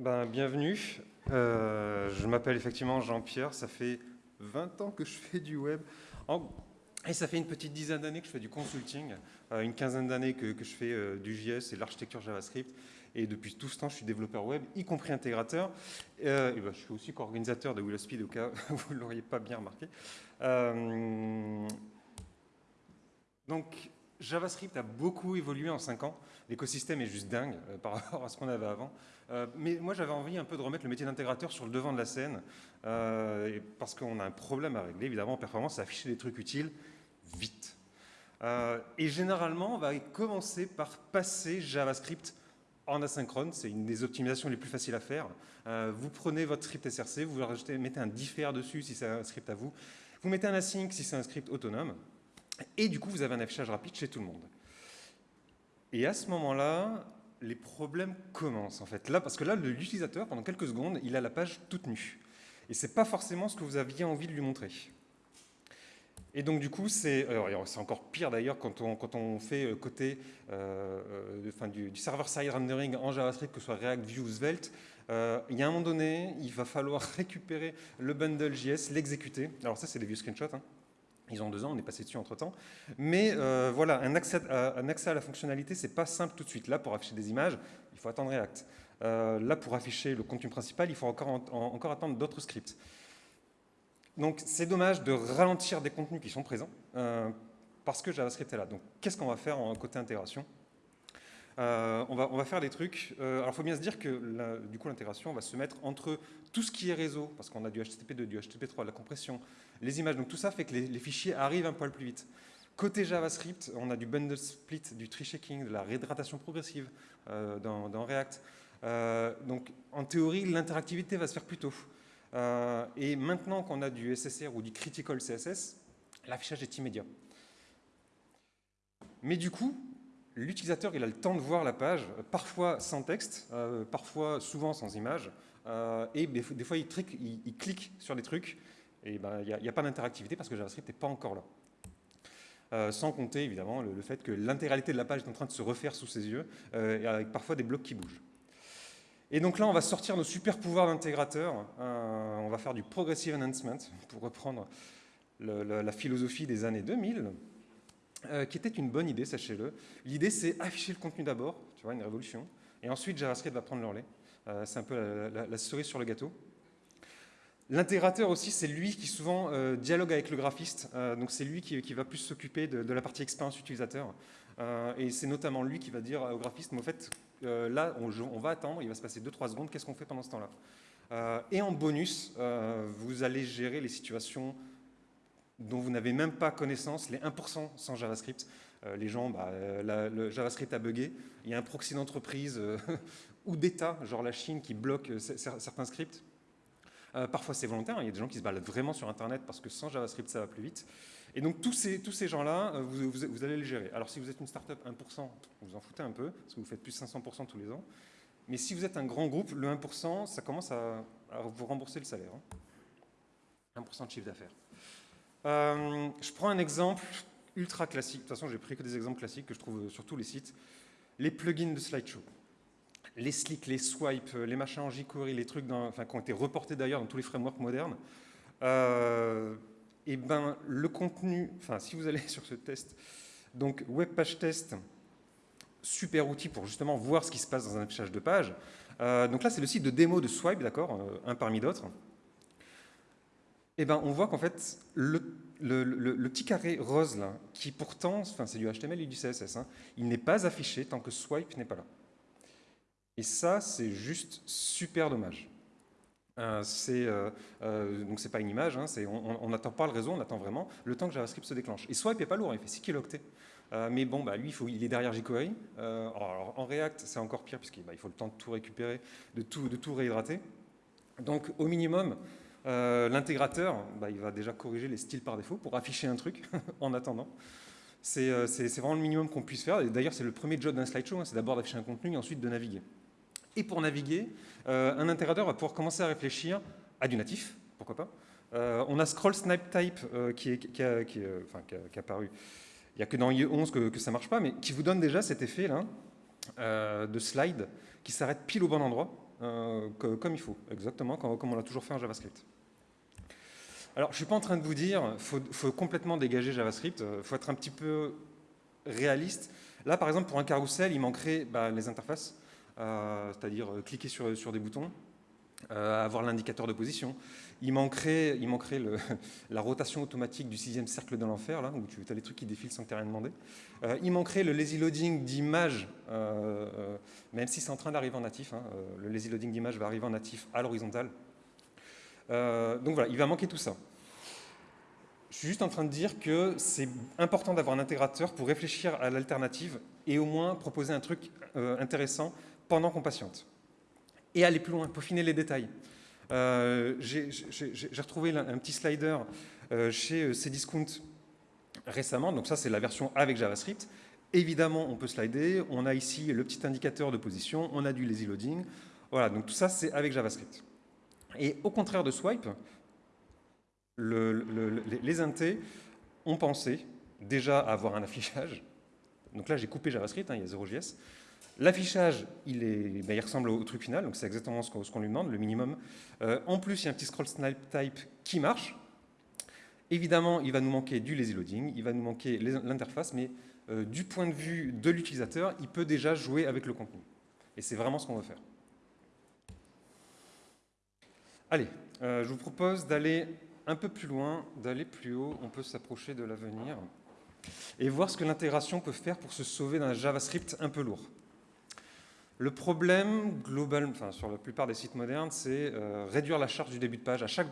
Ben, bienvenue. Euh, je m'appelle effectivement Jean-Pierre. Ça fait 20 ans que je fais du web. Et ça fait une petite dizaine d'années que je fais du consulting, euh, une quinzaine d'années que, je fais euh, du JS et l'architecture JavaScript. Et depuis tout ce temps, je suis développeur web, y compris intégrateur. et ben, je suis aussi co-organisateur de Speed, au cas où vous ne l'auriez pas bien remarqué. donc, JavaScript a beaucoup évolué en 5 ans. L'écosystème est juste dingue par rapport à ce qu'on avait avant. Euh, mais moi, j'avais envie un peu de remettre le métier d'intégrateur sur le devant de la scène, euh, parce qu'on a un problème à régler, évidemment, en performance, c'est afficher des trucs utiles vite. et généralement, on va commencer par passer JavaScript en asynchrone, c'est une des optimisations les plus faciles à faire. vous prenez votre script SRC, vous mettez un differ dessus si c'est un script à vous, vous mettez un async si c'est un script autonome, et du coup, vous avez un affichage rapide chez tout le monde. Et à ce moment-là, les problèmes commencent en fait. Là, parce que là, l'utilisateur, pendant quelques secondes, il a la page toute nue. Et ce n'est pas forcément ce que vous aviez envie de lui montrer. Et donc du coup, c'est encore pire d'ailleurs quand on, quand on fait euh, côté euh, euh du, server-side rendering en JavaScript, que ce soit React, Vue ou Svelte. Il y a un moment donné, il va falloir récupérer le bundle JS, l'exécuter. Alors ça, c'est des vieux screenshots. Hein. Ils ont deux ans, on est passé dessus entre-temps. Mais euh, voilà, un accès, à, la fonctionnalité, c'est pas simple tout de suite. Là, pour afficher des images, il faut attendre React. Euh, là, pour afficher le contenu principal, il faut encore, encore attendre d'autres scripts. Donc, c'est dommage de ralentir des contenus qui sont présents, euh, parce que JavaScript est là. Donc, qu'est-ce qu'on va faire en côté intégration? Euh, on, va, faire des trucs. Alors, il faut bien se dire que du coup, l'intégration va se mettre entre tout ce qui est réseau, parce qu'on a du HTTP2, du HTTP3, de la compression, les images. Donc, tout ça fait que les, fichiers arrivent un poil plus vite. Côté JavaScript, on a du bundle split, du tree shaking, de la réhydratation progressive euh, dans, React. donc, en théorie, l'interactivité va se faire plus tôt. et maintenant qu'on a du SSR ou du critical CSS, l'affichage est immédiat. Mais du coup, l'utilisateur il a le temps de voir la page, parfois sans texte, euh, parfois souvent sans image, euh, et des, fois il, clique sur des trucs, et ben, il n'y a, pas d'interactivité parce que JavaScript n'est pas encore là. Euh, sans compter évidemment le, fait que l'intégralité de la page est en train de se refaire sous ses yeux, avec parfois des blocs qui bougent. Et donc là, on va sortir nos super pouvoirs d'intégrateur, on va faire du progressive enhancement, pour reprendre la philosophie des années 2000, euh, qui était une bonne idée, sachez-le. L'idée, c'est afficher le contenu d'abord, tu vois, une révolution, et ensuite JavaScript va prendre lait. Euh, c'est un peu la, cerise sur le gâteau. L'intégrateur aussi, c'est lui qui souvent euh, dialogue avec le graphiste, donc c'est lui qui, va plus s'occuper de, la partie expérience utilisateur, et c'est notamment lui qui va dire au graphiste, mais au fait, là, on, va attendre, il va se passer 2-3 secondes, qu'est-ce qu'on fait pendant ce temps-là? Et en bonus, vous allez gérer les situations dont vous n'avez même pas connaissance, les 1% sans JavaScript. Euh, les gens, bah, euh, le JavaScript a bugué, il y a un proxy d'entreprise euh, ou d'État, genre la Chine, qui bloque certains scripts. Parfois c'est volontaire, hein, il y a des gens qui se baladent vraiment sur Internet parce que sans JavaScript ça va plus vite. Et donc tous ces, gens-là, vous, allez les gérer. Alors si vous êtes une startup 1%, vous en foutez un peu, parce que vous faites plus 500% tous les ans. Mais si vous êtes un grand groupe, le 1%, ça commence à, vous rembourser le salaire. 1% hein. de chiffre d'affaires. Euh, je prends un exemple ultra classique. De toute façon, j'ai pris que des exemples classiques que je trouve sur tous les sites. Les plugins de slideshow. Les slicks, les swipes, les machins en jQuery, les trucs dans, qui ont été reportés d'ailleurs dans tous les frameworks modernes. Euh, et ben, le contenu, enfin, si vous allez sur ce test, donc web page test, super outil pour justement voir ce qui se passe dans un affichage de page. Euh, donc là, c'est le site de démo de Swipe, d'accord, un parmi d'autres eh ben, on voit qu'en fait, le, petit carré rose, là, qui pourtant, enfin, c'est du HTML et du CSS, hein, il n'est pas affiché tant que swipe n'est pas là. Et ça, c'est juste super dommage. Euh, euh, euh, donc pas une image, hein, on n'attend pas le réseau, on attend vraiment le temps que JavaScript se déclenche. Et swipe n'est pas lourd, il fait 6 kilooctets. mais bon, bah, lui, il, est derrière jQuery. Alors, en React, c'est encore pire, puisqu'il bah, faut le temps de tout récupérer, de tout, réhydrater. Donc, au minimum, euh, l'intégrateur, bah, il va déjà corriger les styles par défaut pour afficher un truc en attendant. Euh, c'est vraiment le minimum qu'on puisse faire. D'ailleurs, c'est le premier job d'un slideshow, hein, c'est d'abord d'afficher un contenu et ensuite de naviguer. Et pour naviguer, euh, un intégrateur va pouvoir commencer à réfléchir à du natif, pourquoi pas. on a Scroll Snipe Type qui, est, qui, a, qui, apparu. Il n'y a que dans IE11 que, que ça ne marche pas, mais qui vous donne déjà cet effet là de slide qui s'arrête pile au bon endroit comme il faut, exactement comme, on l'a toujours fait en JavaScript. Alors, je ne suis pas en train de vous dire qu'il faut, complètement dégager JavaScript, il faut être un petit peu réaliste. Là, par exemple, pour un carrousel, il manquerait bah, les interfaces, c'est-à-dire cliquer sur, des boutons, avoir l'indicateur de position, il manquerait, il manquerait la rotation automatique du sixième cercle de l'enfer, là, où tu as les trucs qui défilent sans que tu rien demandé. Euh, il manquerait le lazy loading d'image, euh, euh, même si c'est en train d'arriver en natif. Hein, le lazy loading d'image va arriver en natif à l'horizontale. donc voilà, il va manquer tout ça. Je suis juste en train de dire que c'est important d'avoir un intégrateur pour réfléchir à l'alternative et au moins proposer un truc intéressant pendant qu'on patiente. Et aller plus loin, peaufiner les détails. Euh, j'ai retrouvé un petit slider euh, chez euh, Cdiscount récemment, donc ça c'est la version avec JavaScript. Évidemment, on peut slider, on a ici le petit indicateur de position, on a du lazy loading, voilà, donc tout ça c'est avec JavaScript. Et au contraire de Swipe, les intés ont pensé déjà avoir un affichage, donc là j'ai coupé JavaScript, hein, il y a 0JS, L'affichage, il, ben, ressemble au truc final, donc c'est exactement ce qu'on lui demande, le minimum. Euh, en plus, il y a un petit scroll snipe type qui marche. Évidemment, il va nous manquer du lazy loading, il va nous manquer l'interface, mais euh, du point de vue de l'utilisateur, il peut déjà jouer avec le contenu. Et c'est vraiment ce qu'on veut faire. Allez, euh, je vous propose d'aller un peu plus loin, d'aller plus haut, on peut s'approcher de l'avenir, et voir ce que l'intégration peut faire pour se sauver d'un JavaScript un peu lourd. Le problème global, enfin, sur la plupart des sites modernes, c'est euh, réduire la charge du début de page. À chaque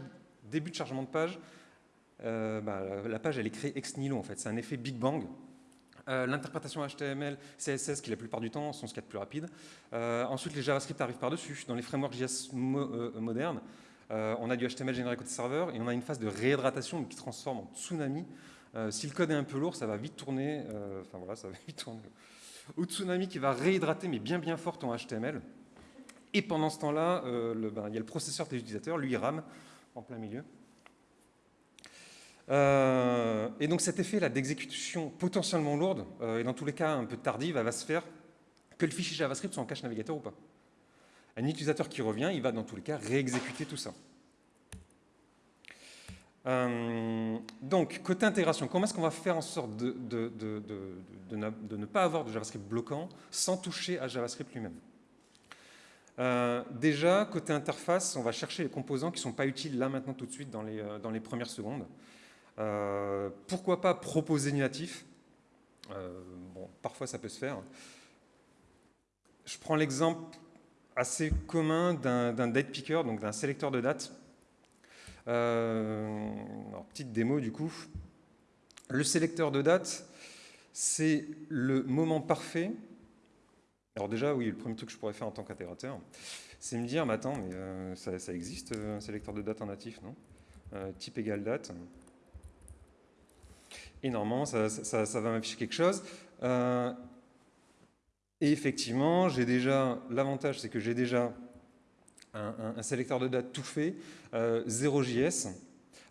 début de chargement de page, euh, bah, la page est créée ex nihilo en fait. C'est un effet Big Bang. Euh, l'interprétation HTML, CSS, qui la plupart du temps sont ce qu'il y a de plus rapide. ensuite, les JavaScript arrivent par-dessus. Dans les frameworks JS modernes, on a du HTML généré côté serveur et on a une phase de réhydratation qui transforme en tsunami. si le code est un peu lourd, ça va vite tourner. Enfin voilà, ça va vite tourner ou Tsunami qui va réhydrater, mais bien bien fort ton HTML. Et pendant ce temps-là, euh, ben, il y a le processeur des utilisateurs, lui il rame en plein milieu. Euh, et donc cet effet là d'exécution potentiellement lourde, euh, et dans tous les cas un peu tardive, va se faire que le fichier JavaScript soit en cache navigateur ou pas. Un utilisateur qui revient, il va dans tous les cas réexécuter tout ça. Euh, donc, côté intégration, comment est-ce qu'on va faire en sorte de, ne, pas avoir de JavaScript bloquant sans toucher à JavaScript lui-même? Euh, Déjà, côté interface, on va chercher les composants qui ne sont pas utiles là maintenant tout de suite dans les, euh, premières secondes. pourquoi pas proposer du natif? Bon, parfois ça peut se faire. Je prends l'exemple assez commun d'un date picker, donc d'un sélecteur de date euh, petite démo du coup. Le sélecteur de date, c'est le moment parfait. Alors déjà, oui, le premier truc que je pourrais faire en tant qu'intégrateur, c'est me dire, mais attends, mais euh, ça, existe euh, un sélecteur de date en natif, non? Type égal date. Et normalement, ça va m'afficher quelque chose. et effectivement, j'ai déjà, l'avantage, c'est que j'ai déjà un, sélecteur de date tout fait, 0JS. Euh,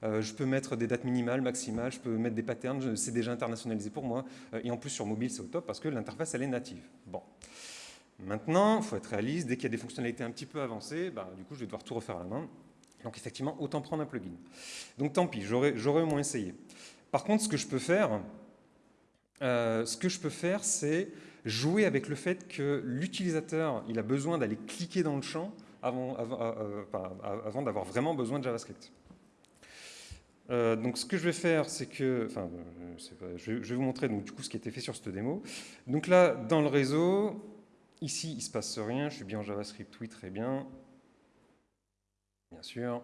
euh, je peux mettre des dates minimales, maximales, je peux mettre des patterns, c'est déjà internationalisé pour moi. Euh, et en plus, sur mobile, c'est au top parce que l'interface, elle est native. Bon. Maintenant, il faut être réaliste, dès qu'il y a des fonctionnalités un petit peu avancées, bah, du coup, je vais devoir tout refaire à la main. Donc effectivement, autant prendre un plugin. Donc tant pis, j'aurais au moins essayé. Par contre, ce que je peux faire, ce que je peux faire, c'est jouer avec le fait que l'utilisateur, il a besoin d'aller cliquer dans le champ avant, euh, avant, d'avoir vraiment besoin de JavaScript. Euh, donc ce que je vais faire, c'est que, enfin, euh, je, vais vous montrer donc, du coup ce qui a été fait sur cette démo. Donc là, dans le réseau, ici, il ne se passe rien, je suis bien en JavaScript, oui, très bien. Bien sûr.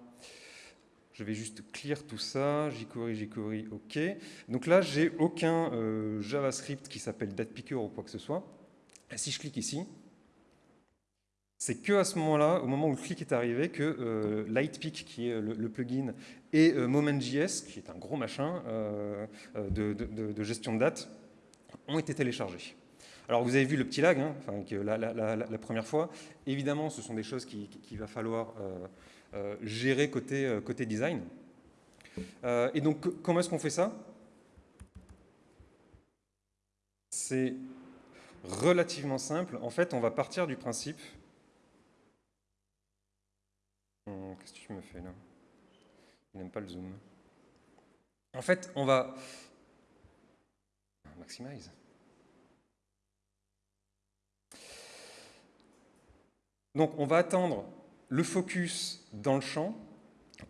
Je vais juste clear tout ça, jQuery, jQuery, OK. Donc là, j'ai aucun JavaScript qui s'appelle DatePicker ou quoi que ce soit. si je clique ici, c'est que à ce moment-là, au moment où le clic est arrivé, que euh, Lightpeak, qui est le, plugin, et euh, MomentJS, qui est un gros machin euh, de, gestion de date, ont été téléchargés. Alors vous avez vu le petit lag, hein, la, première fois. Évidemment, ce sont des choses qu'il va falloir gérer côté, côté design. et donc, comment est-ce qu'on fait ça? C'est relativement simple. En fait, on va partir du principe qu'est-ce que tu me fais là? Il n'aime pas le zoom. En fait, on va... Maximize. Donc on va attendre le focus dans le champ.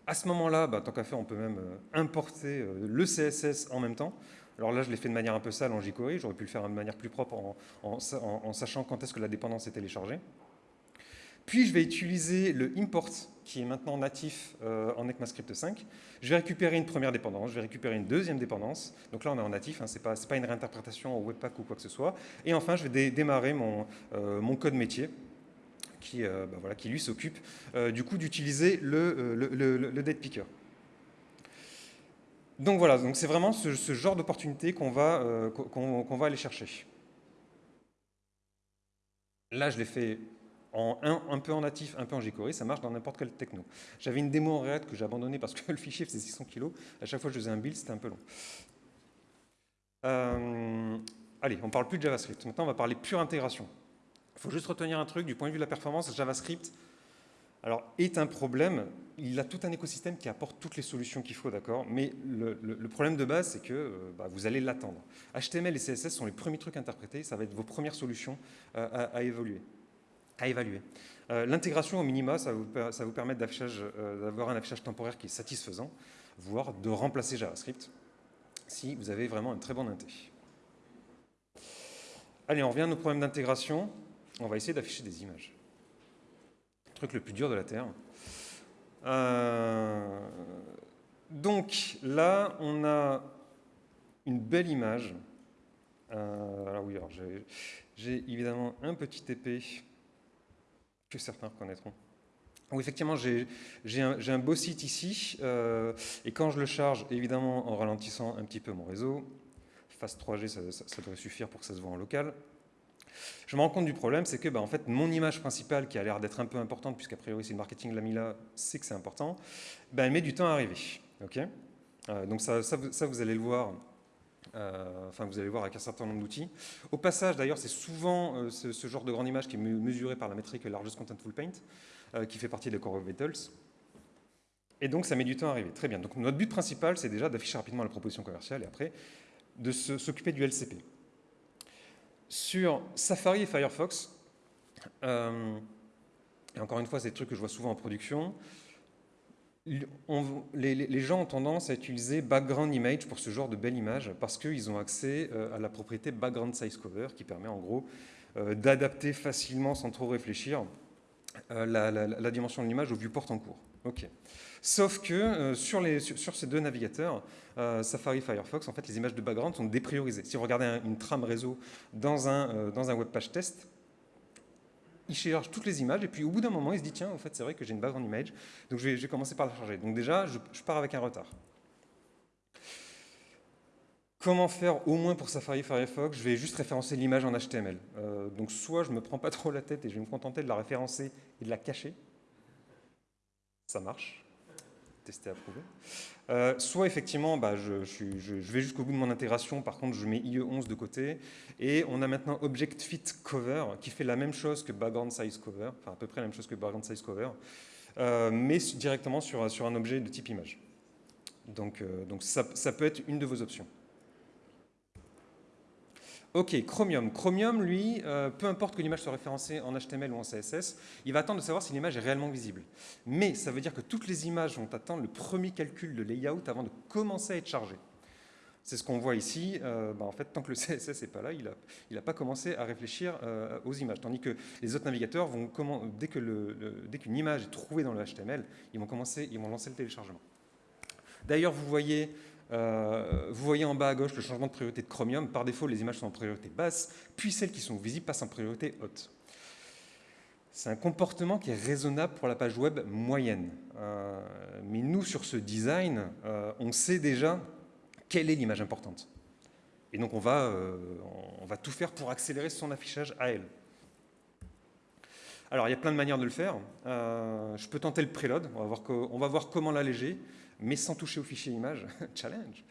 À ce moment-là, bah, tant qu'à faire, on peut même euh, importer euh, le CSS en même temps. Alors là, je l'ai fait de manière un peu sale en jQuery. J'aurais pu le faire de manière plus propre en, sachant quand est-ce que la dépendance est téléchargée. Puis je vais utiliser le import qui est maintenant natif euh, en ECMAScript 5. Je vais récupérer une première dépendance, je vais récupérer une deuxième dépendance. Donc là, on est en natif, hein, ce n'est pas, une réinterprétation au Webpack ou quoi que ce soit. Et enfin, je vais démarrer mon, code métier qui, euh, bah voilà, qui lui s'occupe euh, du coup d'utiliser le, le, date picker. Donc voilà, donc c'est vraiment ce, genre d'opportunité qu'on va, euh, va aller chercher. Là, je l'ai fait en un, un, peu en natif, un peu en jQuery, ça marche dans n'importe quelle techno. J'avais une démo en React que j'ai abandonnée parce que le fichier faisait 600 kg. À chaque fois que je faisais un build, c'était un peu long. allez, on ne parle plus de JavaScript. Maintenant, on va parler pure intégration. Il faut juste retenir un truc, du point de vue de la performance, JavaScript alors, est un problème. Il a tout un écosystème qui apporte toutes les solutions qu'il faut, d'accord? Mais le, problème de base, c'est que euh, bah, vous allez l'attendre. HTML et CSS sont les premiers trucs interprétés, ça va être vos premières solutions euh, à, évoluer, à évaluer. Euh, l'intégration au minima, ça vous, vous permettre d'avoir un affichage temporaire qui est satisfaisant, voire de remplacer JavaScript, si vous avez vraiment un très bon inté. Allez, on revient à nos problèmes d'intégration on va essayer d'afficher des images. Le truc le plus dur de la Terre. Euh, donc là, on a une belle image. Euh, alors oui, j'ai évidemment un petit épée que certains reconnaîtront. Effectivement, j'ai un, beau site ici, euh, et quand je le charge, évidemment en ralentissant un petit peu mon réseau, Fast 3G, ça devrait suffire pour que ça se voit en local, je me rends compte du problème, c'est que bah, en fait, mon image principale, qui a l'air d'être un peu importante, puisqu'a priori c'est le marketing l'a mis là, c'est que c'est important, bah, elle met du temps à arriver. Euh, donc ça, vous, allez le voir, enfin vous allez voir avec un certain nombre d'outils. Au passage, d'ailleurs, c'est souvent euh, ce, genre de grande image qui est mesuré par la métrique Largest Contentful Paint, qui fait partie des Core of Vitals. Et donc ça met du temps à arriver. Très bien. Donc notre but principal, c'est déjà d'afficher rapidement la proposition commerciale et après de s'occuper du LCP sur Safari et Firefox, euh, et encore une fois, c'est des trucs que je vois souvent en production, les, gens ont tendance à utiliser background image pour ce genre de belle image parce qu'ils ont accès euh, à la propriété background size cover qui permet en gros euh, d'adapter facilement sans trop réfléchir la, dimension de l'image au viewport en cours. Ok. Sauf que euh, sur, ces deux navigateurs, euh, Safari Firefox, en fait, les images de background sont dépriorisées. Si vous regardez une trame réseau dans un, euh, dans un web page test, il charge toutes les images et puis au bout d'un moment, il se dit tiens, en fait, c'est vrai que j'ai une background image, donc je vais, commencer par la charger. Donc déjà, je, pars avec un retard. Comment faire au moins pour Safari Firefox? Je vais juste référencer l'image en HTML. donc soit je ne me prends pas trop la tête et je vais me contenter de la référencer et de la cacher. Ça marche tester, approuver. Euh, soit effectivement, bah, je, vais jusqu'au bout de mon intégration, par contre je mets IE11 de côté, et on a maintenant Object Fit Cover, qui fait la même chose que Background Size Cover, enfin à peu près la même chose que Background Size Cover, euh, mais directement sur, sur un objet de type image. Donc, euh, donc ça, ça peut être une de vos options. Ok, Chromium. Chromium, lui, euh, peu importe que l'image soit référencée en HTML ou en CSS, il va attendre de savoir si l'image est réellement visible. Mais ça veut dire que toutes les images vont attendre le premier calcul de layout avant de commencer à être chargées. C'est ce qu'on voit ici. Euh, bah, en fait, tant que le CSS n'est pas là, il n'a pas commencé à réfléchir euh, aux images. Tandis que les autres navigateurs, vont dès qu'une image est trouvée dans le HTML, ils vont, commencer, ils vont lancer le téléchargement. D'ailleurs, vous voyez euh, vous voyez en bas à gauche le changement de priorité de Chromium. Par défaut, les images sont en priorité basse, puis celles qui sont visibles passent en priorité haute. C'est un comportement qui est raisonnable pour la page web moyenne. Euh, mais nous, sur ce design, euh, on sait déjà quelle est l'image importante. Et donc, on va, on va tout faire pour accélérer son affichage à elle. Alors, il y a plein de manières de le faire. je peux tenter le voir, on va voir comment l'alléger mais sans toucher au fichier image, challenge.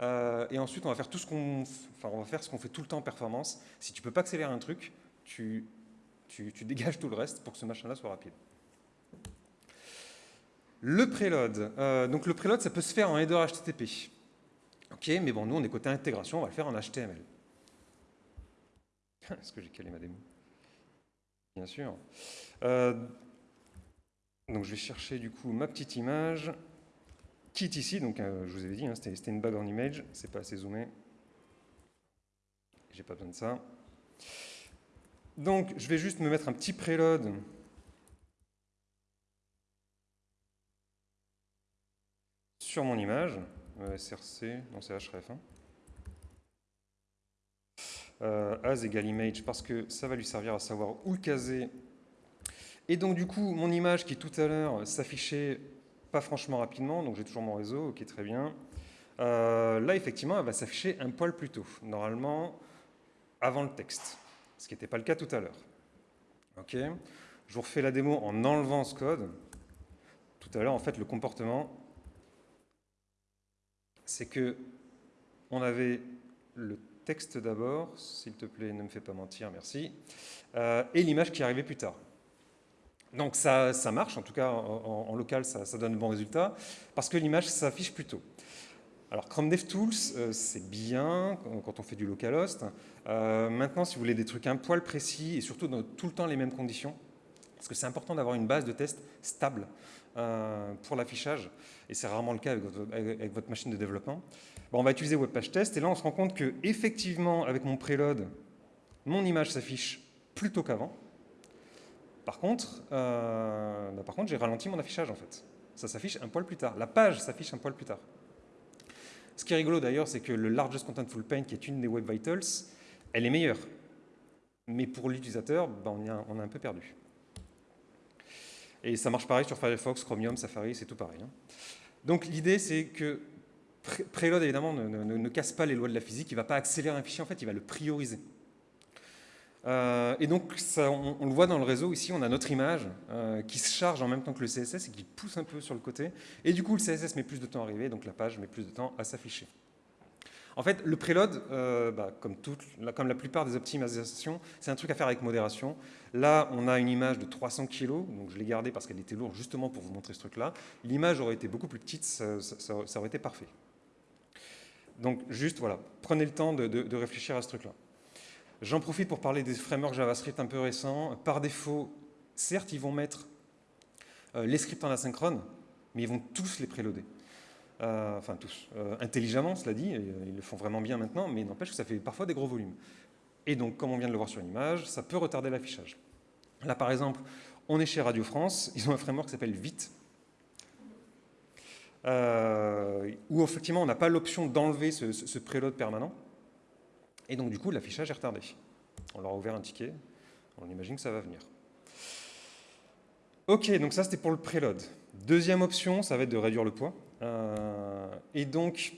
Euh, et ensuite, on va faire tout ce qu'on, enfin, on fait tout le temps en performance. Si tu peux pas accélérer un truc, tu, tu, dégages tout le reste pour que ce machin-là soit rapide. Le preload. Euh, donc le preload, ça peut se faire en header HTTP. Ok, mais bon, nous, on est côté intégration, on va le faire en HTML. Est-ce que j'ai calé ma démo? Bien sûr. Euh, donc je vais chercher du coup ma petite image qui est ici. Donc euh, je vous avais dit, hein, c'était une bague en image, c'est pas assez zoomé. J'ai pas besoin de ça. Donc je vais juste me mettre un petit preload sur mon image, src, non c'est href. Hein. Euh, as égale image parce que ça va lui servir à savoir où le caser. Et donc du coup, mon image qui tout à l'heure s'affichait pas franchement rapidement, donc j'ai toujours mon réseau, ok très bien. Euh, là effectivement, elle va s'afficher un poil plus tôt, normalement avant le texte, ce qui n'était pas le cas tout à l'heure. Ok, je vous refais la démo en enlevant ce code. Tout à l'heure, en fait, le comportement, c'est que on avait le texte d'abord, s'il te plaît, ne me fais pas mentir, merci, euh, et l'image qui arrivait plus tard. Donc ça, marche, en tout cas en, local ça, donne de bons résultats, parce que l'image s'affiche plus tôt. Alors Chrome DevTools, euh, c'est bien quand on fait du localhost. Euh, maintenant, si vous voulez des trucs un poil précis et surtout dans tout le temps les mêmes conditions, parce que c'est important d'avoir une base de test stable pour l'affichage, et c'est rarement le cas avec votre machine de développement on va utiliser Webpage Test, et là on se rend compte que effectivement avec mon preload, mon image s'affiche plus tôt qu'avant. Par contre, euh, bah, contre j'ai ralenti mon affichage en fait. Ça s'affiche un poil plus tard. La page s'affiche un poil plus tard. Ce qui est rigolo d'ailleurs, c'est que le Largest Contentful Paint, qui est une des Web Vitals, elle est meilleure. Mais pour l'utilisateur, bah, on, on, a un peu perdu. Et ça marche pareil sur Firefox, Chromium, Safari, c'est tout pareil. Hein. Donc l'idée, c'est que Preload, évidemment, ne, casse pas les lois de la physique, il ne va pas accélérer un fichier, en fait, il va le prioriser. Euh, et donc, on, le voit dans le réseau, ici, on a notre image euh, qui se charge en même temps que le CSS et qui pousse un peu sur le côté. Et du coup, le CSS met plus de temps à arriver, donc la page met plus de temps à s'afficher. En fait, le preload, euh, bah, comme, la plupart des optimisations, c'est un truc à faire avec modération. Là, on a une image de 300 kg, donc je l'ai gardée parce qu'elle était lourde justement pour vous montrer ce truc-là. L'image aurait été beaucoup plus petite, ça aurait été parfait. Donc juste, voilà, prenez le temps de, réfléchir à ce truc-là. J'en profite pour parler des frameworks JavaScript un peu récents. Par défaut, certes, ils vont mettre euh, les scripts en asynchrone, mais ils vont tous les préloader. Euh, enfin tous, euh, intelligemment, cela dit, ils le font vraiment bien maintenant, mais n'empêche que ça fait parfois des gros volumes. Et donc, comme on vient de le voir sur l'image, ça peut retarder l'affichage. Là, par exemple, on est chez Radio France, ils ont un framework qui s'appelle Vite, où effectivement on n'a pas l'option d'enlever ce, ce, préload permanent. Et donc du coup l'affichage est retardé. On leur a ouvert un ticket, on imagine que ça va venir. Ok, donc ça c'était pour le preload. Deuxième option, ça va être de réduire le poids. Euh, et donc,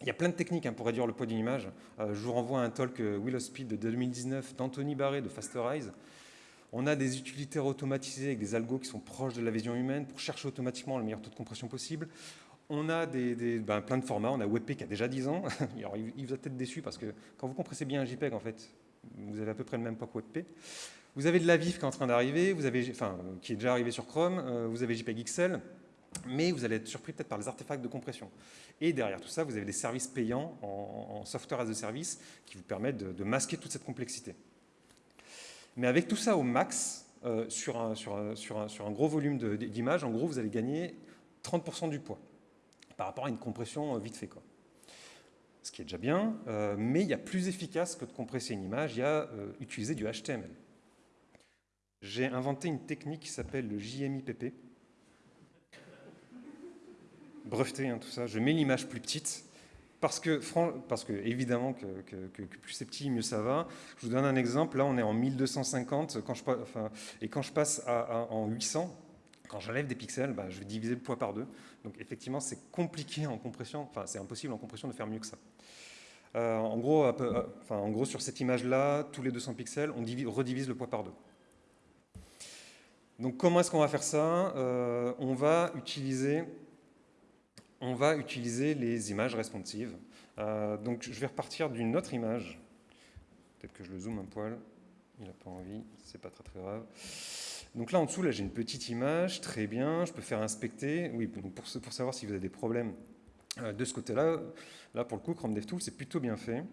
il y a plein de techniques hein, pour réduire le poids d'une image. Euh, je vous renvoie à un talk Will of Speed de 2019 d'Anthony Barré de Fasterize, on a des utilitaires automatisés avec des algos qui sont proches de la vision humaine pour chercher automatiquement le meilleur taux de compression possible. On a des, ben, plein de formats. On a WebP qui a déjà 10 ans. Alors, il vous a peut-être déçu parce que quand vous compressez bien un JPEG, en fait, vous avez à peu près le même poids que WebP. Vous avez de la VIF qui est en train d'arriver, enfin, qui est déjà arrivé sur Chrome, euh, vous avez JPEG XL, mais vous allez être surpris peut-être par les artefacts de compression. Et derrière tout ça, vous avez des services payants en, software as a service qui vous permettent de masquer toute cette complexité. Mais avec tout ça au max, euh, sur, un, sur, sur, un, sur, un, gros volume d'images, en gros, vous allez gagner 30% du poids par rapport à une compression euh, vite fait. Quoi. Ce qui est déjà bien, euh, mais il y a plus efficace que de compresser une image, il y a utiliser du HTML. J'ai inventé une technique qui s'appelle le JMIPP. Breveté, hein, tout ça. Je mets l'image plus petite parce que, parce évidemment, que, plus c'est petit, mieux ça va. Je vous donne un exemple. Là, on est en 1250. Quand je, enfin, et quand je passe à, en 800, quand j'enlève des pixels, bah, je vais diviser le poids par deux. Donc effectivement, c'est compliqué en compression. Enfin, c'est impossible en compression de faire mieux que ça. Euh, en, gros, euh, en gros, sur cette image-là, tous les 200 pixels, on redivise le poids par deux. Donc comment est-ce qu'on va faire ça? Euh, On va utiliser les images responsives. Donc je vais repartir d'une autre image. Peut-être que je le zoome un poil. Il n'a pas envie, c'est pas très très grave. Donc là, en dessous, là, j'ai une petite image, très bien, je peux faire inspecter. Oui, pour, savoir si vous avez des problèmes euh, de ce côté-là, là, pour le coup, Chrome DevTools, c'est plutôt bien fait.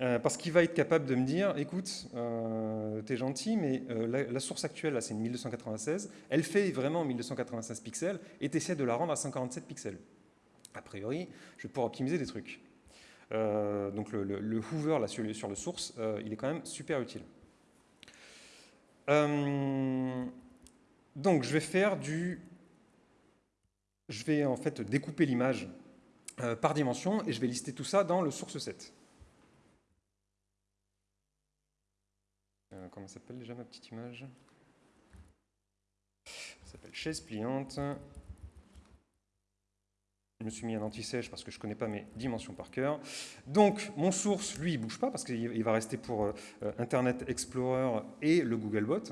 Euh, parce qu'il va être capable de me dire, écoute, euh, t'es gentil, mais la, source actuelle, là, c'est une 1296, elle fait vraiment 1296 pixels, et tu essaies de la rendre à 147 pixels. A priori, je vais pouvoir optimiser des trucs. donc le, le, Hoover là, sur, sur le source, il est quand même super utile. Euh, donc, je vais faire du... Je vais en fait découper l'image euh, par dimension et je vais lister tout ça dans le source set. Euh, comment s'appelle déjà ma petite image? Ça s'appelle chaise pliante. Je me suis mis un anti-sèche parce que je ne connais pas mes dimensions par cœur. Donc, mon source, lui, il ne bouge pas parce qu'il va rester pour euh, Internet Explorer et le Googlebot.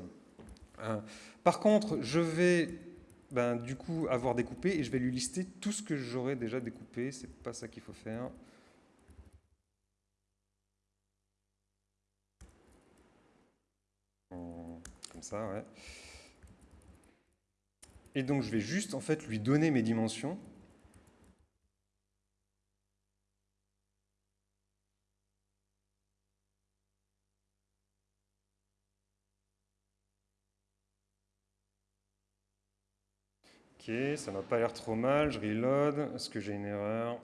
Euh, par contre, je vais ben, du coup avoir découpé et je vais lui lister tout ce que j'aurais déjà découpé. C'est pas ça qu'il faut faire. Comme ça, ouais. Et donc je vais juste en fait lui donner mes dimensions Ok, ça m'a pas l'air trop mal, je reload, est-ce que j'ai une erreur?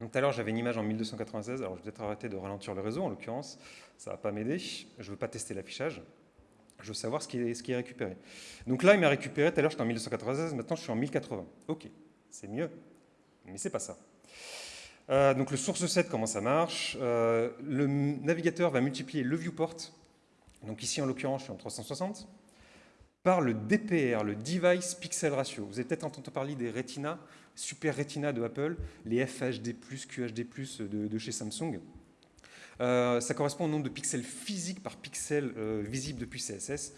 Donc tout à l'heure j'avais une image en 1296, alors je vais peut-être arrêter de ralentir le réseau en l'occurrence, ça va pas m'aider, je ne veux pas tester l'affichage, je veux savoir ce qui, est, récupéré. Donc là il m'a récupéré, tout à l'heure j'étais en 1296, maintenant je suis en 1080. Ok, c'est mieux, mais c'est pas ça. Euh, donc le source set, comment ça marche? Euh, Le navigateur va multiplier le viewport, donc ici en l'occurrence je suis en 360, par le DPR, le Device Pixel Ratio. Vous avez peut-être entendu parler des Retina, Super Retina de Apple, les FHD+, QHD+, de, chez Samsung. Euh, ça correspond au nombre de pixels physiques par pixel euh, visible depuis CSS.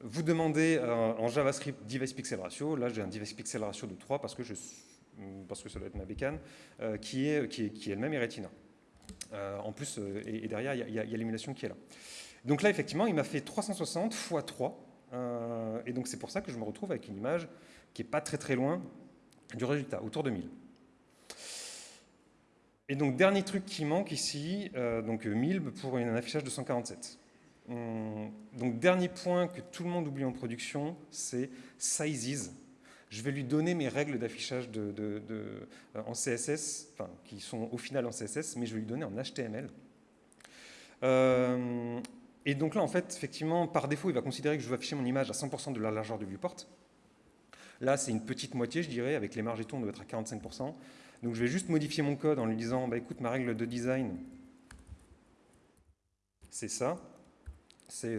Vous demandez euh, en JavaScript Device Pixel Ratio, là j'ai un Device Pixel Ratio de 3 parce que, parce que ça doit être ma bécane, qui est, qui est, qui elle-même est Retina. en plus, et, derrière, il y a, a l'émulation qui est là. Donc là, effectivement, il m'a fait 360 x 3, euh, et donc c'est pour ça que je me retrouve avec une image qui n'est pas très très loin du résultat, autour de 1000. Et donc dernier truc qui manque ici, euh, donc 1000 pour un affichage de 147. Hum, donc dernier point que tout le monde oublie en production, c'est sizes. Je vais lui donner mes règles d'affichage euh, en CSS, enfin, qui sont au final en CSS, mais je vais lui donner en HTML. Et donc là, en fait, effectivement, par défaut, il va considérer que je veux afficher mon image à 100% de la largeur du viewport. Là, c'est une petite moitié, je dirais, avec les marges et tout, on doit être à 45%. Donc je vais juste modifier mon code en lui disant, bah, écoute, ma règle de design, c'est ça. C'est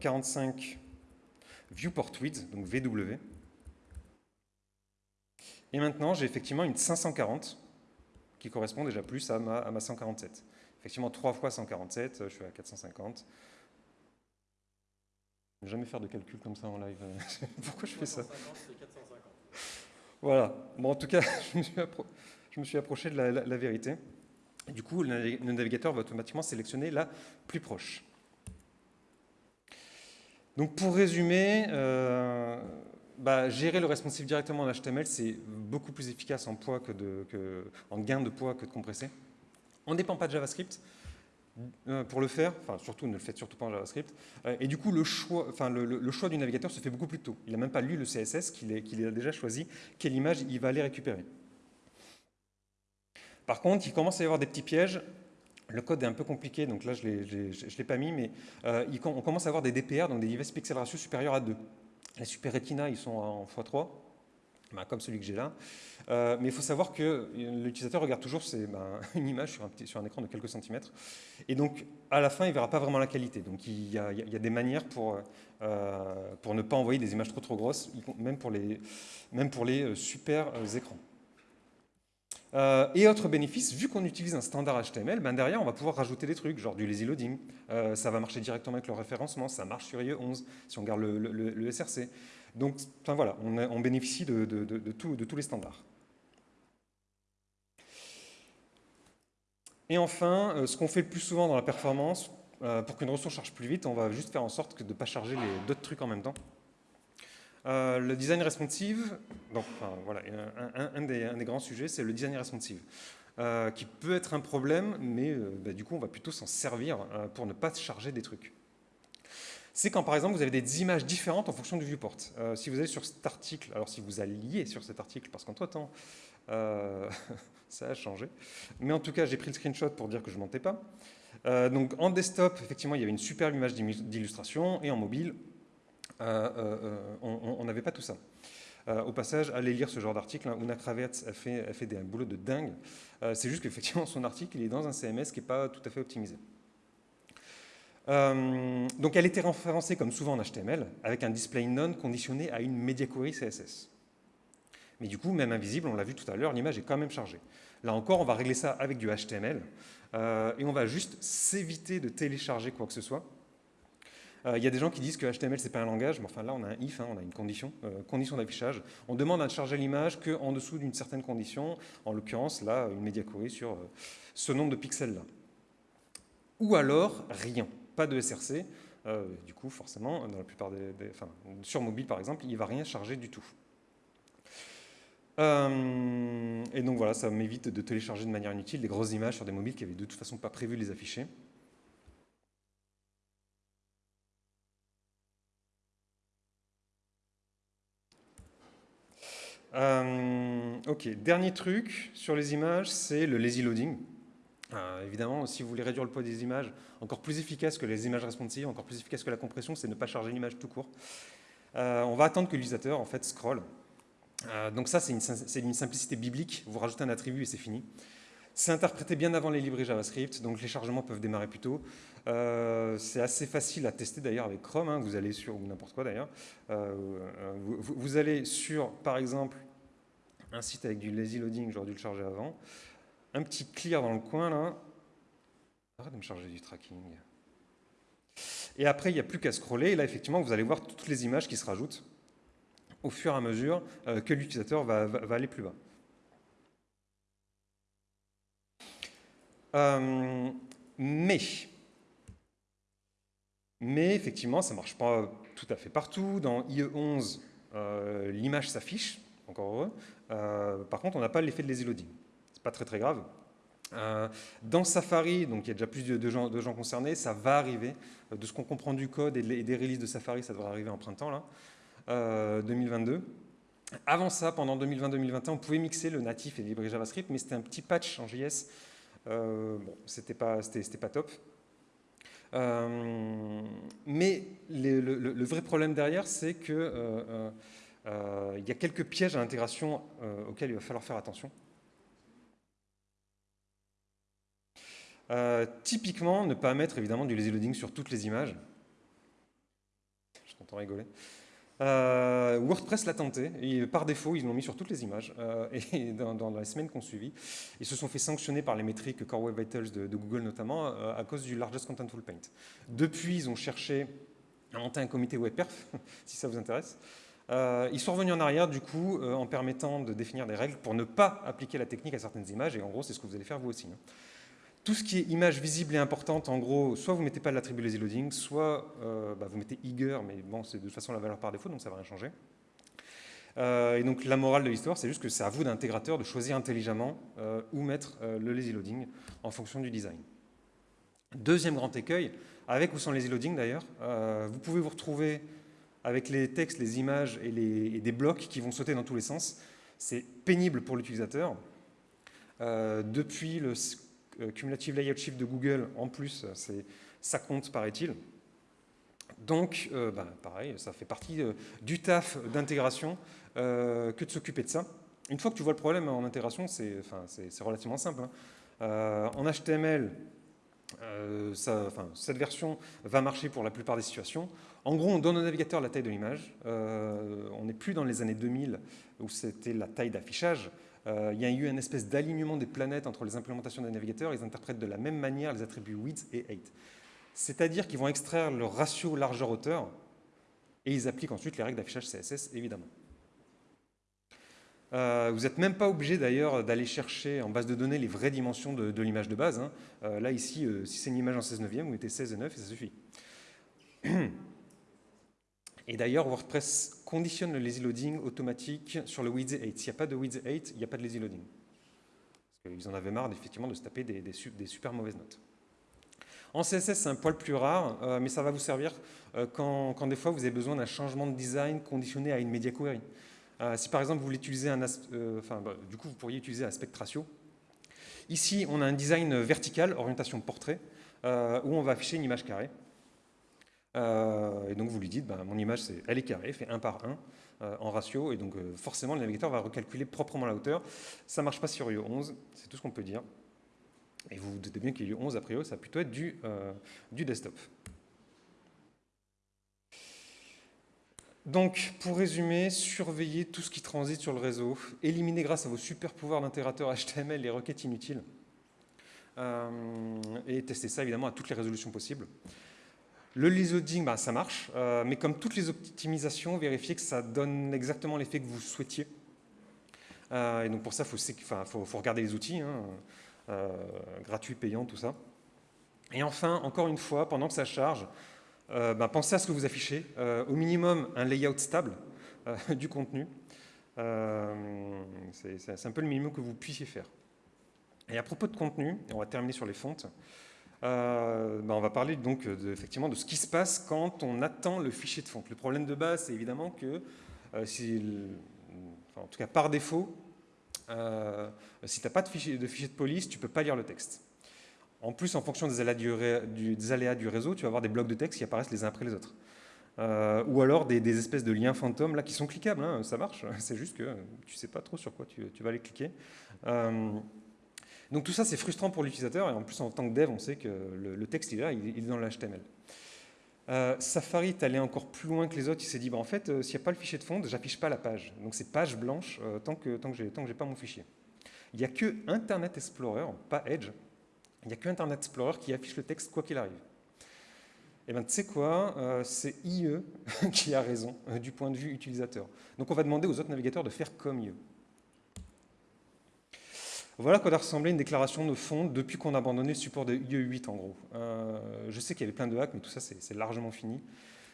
45 euh, euh, viewport width, donc VW. Et maintenant, j'ai effectivement une 540 qui correspond déjà plus à ma, à ma 147. Effectivement, 3 fois 147, je suis à 450. Je ne jamais faire de calcul comme ça en live. Pourquoi je fais ça? Voilà. Bon, en tout cas, je me suis, approché de la, vérité. du coup, le navigateur va automatiquement sélectionner la plus proche. Donc pour résumer, euh, bah, gérer le responsive directement en HTML, c'est beaucoup plus efficace en, poids que de, en gain de poids que de compresser. On ne dépend pas de JavaScript euh, pour le faire, enfin surtout ne le faites surtout pas en JavaScript, euh, et du coup le choix, du navigateur se fait beaucoup plus tôt. Il n'a même pas lu le CSS qu'il a déjà choisi, quelle image il va aller récupérer. Par contre, il commence à y avoir des petits pièges. Le code est un peu compliqué, donc là je ne l'ai pas mis, mais euh, on commence à avoir des DPR, donc des device pixel ratio supérieurs à 2. Les Super Retina, ils sont en x3, ben, comme celui que j'ai là. Euh, mais il faut savoir que l'utilisateur regarde toujours ben, une image sur un, écran de quelques centimètres. Et donc, à la fin, il ne verra pas vraiment la qualité. Donc, il y a, des manières pour, euh, pour ne pas envoyer des images trop trop grosses, même pour les, euh, super écrans. et autre bénéfice, vu qu'on utilise un standard HTML, ben derrière on va pouvoir rajouter des trucs, genre du lazy loading. ça va marcher directement avec le référencement, ça marche sur IE11 si on garde le, le, SRC. Donc enfin, voilà, on, bénéficie de, tous les standards. Et enfin, euh, ce qu'on fait le plus souvent dans la performance, pour qu'une ressource charge plus vite, on va juste faire en sorte de ne pas charger d'autres trucs en même temps. le design responsive, donc, voilà, un, des, grands sujets, c'est le design responsive. qui peut être un problème, mais bah, du coup, on va plutôt s'en servir pour ne pas charger des trucs c'est quand par exemple vous avez des images différentes en fonction du viewport. Euh, si vous allez sur cet article, alors si vous alliez sur cet article, parce qu'entre temps euh, ça a changé, mais en tout cas j'ai pris le screenshot pour dire que je ne mentais pas. Euh, donc en desktop, effectivement, il y avait une superbe image d'illustration, et en mobile, on n'avait pas tout ça. au passage, allez lire ce genre d'article. Hein. Una Kravets a fait, a fait des, un boulot de dingue. C'est juste qu'effectivement, son article il est dans un CMS qui n'est pas tout à fait optimisé. Euh, donc elle était référencée comme souvent en HTML, avec un display none conditionné à une media query CSS. Mais du coup, même invisible, on l'a vu tout à l'heure, l'image est quand même chargée. Là encore, on va régler ça avec du HTML, euh, et on va juste s'éviter de télécharger quoi que ce soit. Euh, il y a des gens qui disent que HTML, c'est pas un langage, mais enfin là, on a un if, hein, on a une condition, condition d'affichage. On demande à charger l'image qu'en dessous d'une certaine condition, en l'occurrence, là, une media query sur ce nombre de pixels-là. Ou alors, rien pas de SRC. Euh, du coup, forcément, dans la plupart des, sur mobile par exemple, il ne va rien charger du tout. Euh, et donc voilà, ça m'évite de télécharger de manière inutile des grosses images sur des mobiles qui avaient de toute façon pas prévu de les afficher. Euh, ok, dernier truc sur les images, c'est le lazy loading. Euh, évidemment, si vous voulez réduire le poids des images, encore plus efficace que les images responsives, encore plus efficace que la compression, c'est ne pas charger l'image tout court. Euh, on va attendre que l'utilisateur en fait scroll. Euh, donc ça, c'est une, simplicité biblique. Vous rajoutez un attribut et c'est fini. C'est interprété bien avant les librairies JavaScript, donc les chargements peuvent démarrer plus tôt. c'est assez facile à tester d'ailleurs avec Chrome. Hein. vous allez sur, ou n'importe quoi d'ailleurs, vous, vous, allez sur, par exemple, un site avec du lazy loading, j'aurais dû le charger avant un petit clear dans le coin là. Arrête de me charger du tracking. Et après, il n'y a plus qu'à scroller. Et là, effectivement, vous allez voir toutes les images qui se rajoutent au fur et à mesure euh, que l'utilisateur va, aller plus bas. Euh, mais, mais effectivement, ça ne marche pas tout à fait partout. Dans IE11, euh, l'image s'affiche, encore heureux. par contre, on n'a pas l'effet de lazy loading pas très très grave. Euh, dans Safari, donc il y a déjà plus de, gens, concernés, ça va arriver. Euh, de ce qu'on comprend du code et, des releases de Safari, ça devrait arriver en printemps là, 2022. Euh, Avant ça, pendant 2020-2021, on pouvait mixer le natif et les librairies JavaScript, mais c'était un petit patch en JS. bon, c'était pas, pas top. mais le, le, vrai problème derrière, c'est qu'il il y a quelques pièges à l'intégration auxquels il va falloir faire attention. Euh, typiquement, ne pas mettre évidemment du lazy loading sur toutes les images. Je t'entends rigoler. Euh, WordPress l'a tenté, par défaut, ils l'ont mis sur toutes les images. Euh, et dans, les semaines qu'on suivi, ils se sont fait sanctionner par les métriques Core Web Vitals de, Google notamment, à cause du Largest Contentful Paint. Depuis, ils ont cherché à monter un comité WebPerf, si ça vous intéresse. ils sont revenus en arrière, du coup, en permettant de définir des règles pour ne pas appliquer la technique à certaines images, et en gros, c'est ce que vous allez faire vous aussi. Hein tout ce qui est image visible et importante, en gros, soit vous ne mettez pas l'attribut lazy loading, soit euh, bah, vous mettez eager, mais bon, c'est de toute façon la valeur par défaut, donc ça ne va rien changer. Euh, et donc la morale de l'histoire, c'est juste que c'est à vous d'intégrateur de choisir intelligemment euh, où mettre le lazy loading en fonction du design. Deuxième grand écueil, avec ou sans lazy loading d'ailleurs, vous pouvez vous retrouver avec les textes, les images et, des blocs qui vont sauter dans tous les sens. C'est pénible pour l'utilisateur. depuis le cumulative layout shift de Google, en plus, ça compte, paraît-il. Donc, euh, bah, pareil, ça fait partie euh, du taf d'intégration que de s'occuper de ça. Une fois que tu vois le problème en intégration, c'est relativement simple. Hein. en HTML, cette version va marcher pour la plupart des situations. En gros, on donne au navigateur la taille de l'image. on n'est plus dans les années 2000 où c'était la taille d'affichage. Euh, il y a eu une espèce d'alignement des planètes entre les implémentations des navigateurs. Ils interprètent de la même manière les attributs width et height. C'est-à-dire qu'ils vont extraire le ratio largeur-hauteur et ils appliquent ensuite les règles d'affichage CSS, évidemment. vous n'êtes même pas obligé d'ailleurs d'aller chercher en base de données les vraies dimensions de, l'image de base. Hein. là, ici, si c'est une image en 16 neuvième, vous mettez 16 et 9 et ça suffit. Et d'ailleurs, WordPress conditionne le lazy loading automatique sur le width 8. S'il n'y a pas de width 8, il n'y a pas de lazy loading. Parce en avaient marre effectivement de se taper des, super mauvaises notes. En CSS, c'est un poil plus rare, euh, mais ça va vous servir euh, quand, des fois vous avez besoin d'un changement de design conditionné à une media query. Euh, si par exemple vous voulez utiliser un, enfin, bah, du coup vous pourriez utiliser aspect ratio. Ici, on a un design vertical, orientation portrait, où on va afficher une image carrée. Euh, et donc vous lui dites, ben, mon image, elle est carrée, fait 1 par 1 euh, en ratio, et donc euh, forcément le navigateur va recalculer proprement la hauteur. Ça ne marche pas sur IE11, c'est tout ce qu'on peut dire. Et vous vous doutez bien qu'IE 11, a priori, ça va plutôt être du, du desktop. Donc, pour résumer, surveillez tout ce qui transite sur le réseau, éliminez grâce à vos super pouvoirs d'intégrateur HTML les requêtes inutiles, et testez ça évidemment à toutes les résolutions possibles. Le loading, bah, ça marche, euh, mais comme toutes les optimisations, vérifiez que ça donne exactement l'effet que vous souhaitiez. Euh, et donc pour ça, il faut, regarder les outils, hein, euh, gratuits, payants, tout ça. Et enfin, encore une fois, pendant que ça charge, bah, pensez à ce que vous affichez. au minimum, un layout stable du contenu. C'est un peu le minimum que vous puissiez faire. Et à propos de contenu, on va terminer sur les fontes, euh, ben, on va parler donc de, effectivement de ce qui se passe quand on attend le fichier de fonte. Le problème de base, c'est évidemment que, euh, en tout cas par défaut, euh, si tu n'as pas de fichier, de fichier de police, tu ne peux pas lire le texte. En plus, en fonction des aléas du, réseau, tu vas avoir des blocs de texte qui apparaissent les uns après les autres. ou alors des, espèces de liens fantômes là qui sont cliquables, hein, ça marche, c'est juste que tu ne sais pas trop sur quoi tu, tu vas aller cliquer. Donc tout ça, c'est frustrant pour l'utilisateur, et en plus, en tant que dev, on sait que le, texte, il est là, il, est dans l'HTML. Euh, Safari est allé encore plus loin que les autres, il s'est dit, bah, en fait, euh, s'il n'y a pas le fichier de fond, j'affiche pas la page. Donc c'est page blanche euh, tant que, tant que je n'ai pas mon fichier. Il n'y a que Internet Explorer, pas Edge, il n'y a que Internet Explorer qui affiche le texte quoi qu'il arrive. Et eh bien, tu sais quoi, c'est IE qui a raison du point de vue utilisateur. Donc on va demander aux autres navigateurs de faire comme IE. Voilà quoi doit ressembler une déclaration de fond depuis qu'on a abandonné le support de IE8 en gros. Euh, je sais qu'il y avait plein de hacks, mais tout ça c'est largement fini.